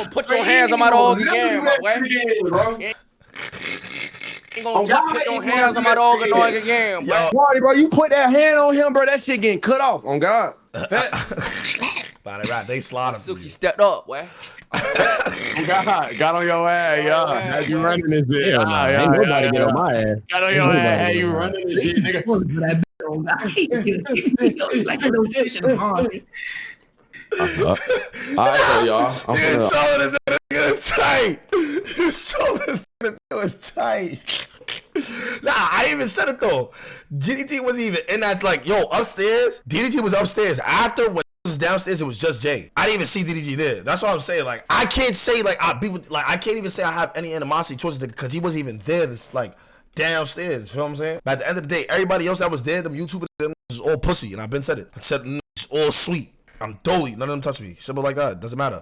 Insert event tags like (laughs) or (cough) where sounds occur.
gonna put your hands on my dog again, my boy. Ain't gonna Oh, put your hands on my dog again, bro. Marty, bro, you put that hand on him, bro. That shit getting cut off. On God. Body right, they slaughtered Suki stepped up, boy. On God. Got on your ass, Oh, yeah. yeah, you running this shit. Hell Yeah, nah, yeah, ain't nobody yeah, get on my ass. Got on your ass. Hey, you running this shit, nigga. like a little fish hard. Uh, all right, so y'all. I'm (laughs) You finna, showing that nigga is tight. You showing us that nigga is tight. (laughs) Nah, I even said it though. DDT wasn't even in that. Like, yo, upstairs. DDT was upstairs. After when it was downstairs, it was just Jay. I didn't even see DDT there. That's what I'm saying. Like, I can't say like I be with, like I can't even say I have any animosity towards the because he wasn't even there. This like downstairs. You know what I'm saying? But at the end of the day, everybody else that was there, them YouTubers, them was all pussy, and I've been said it. I said "Mm, it's all sweet. I'm dolly. None of them touch me. Simple like that. Doesn't matter.